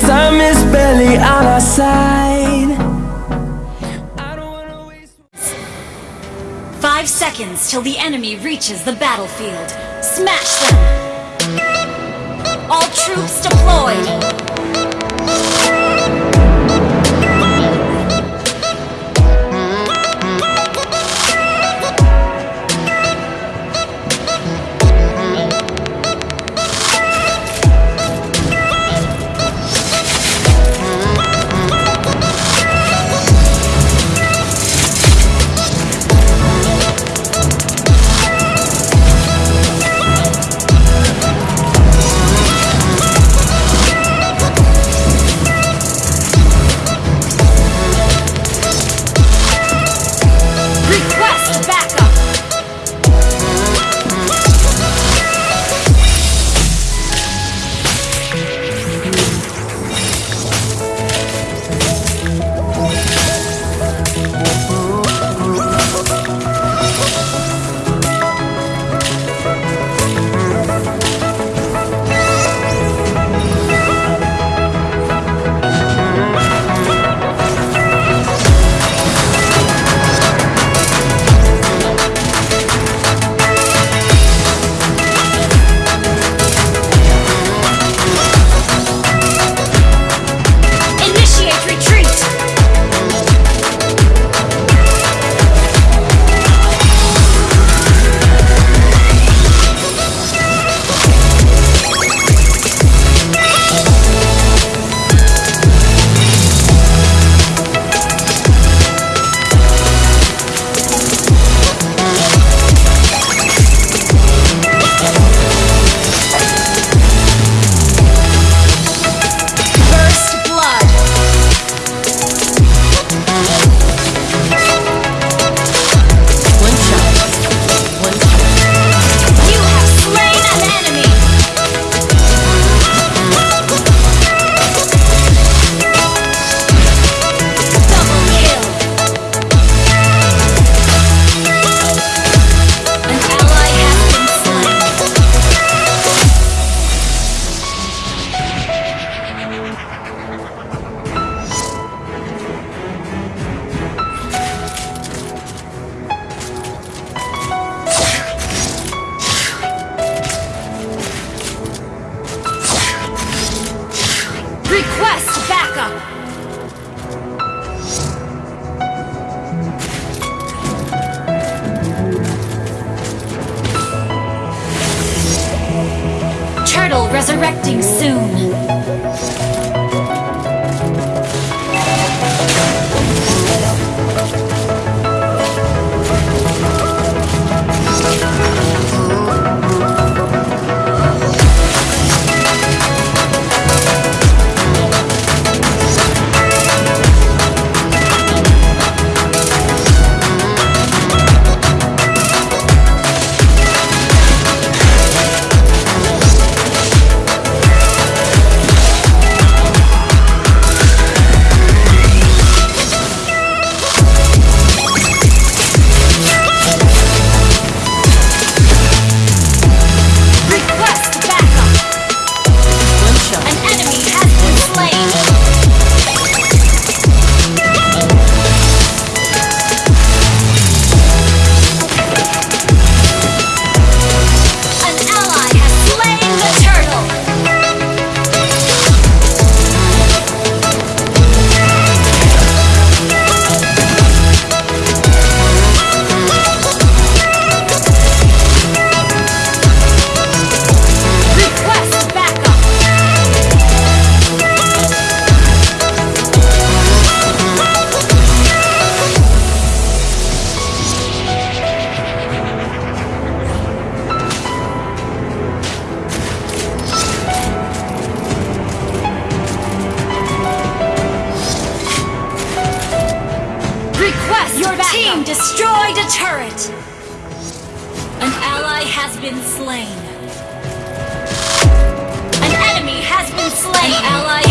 Time is barely on our side Five seconds till the enemy reaches the battlefield. Smash them! All troops deployed! Request backup! Turtle resurrecting soon. Been slain. An enemy has been slain. An ally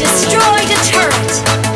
Destroy the turret!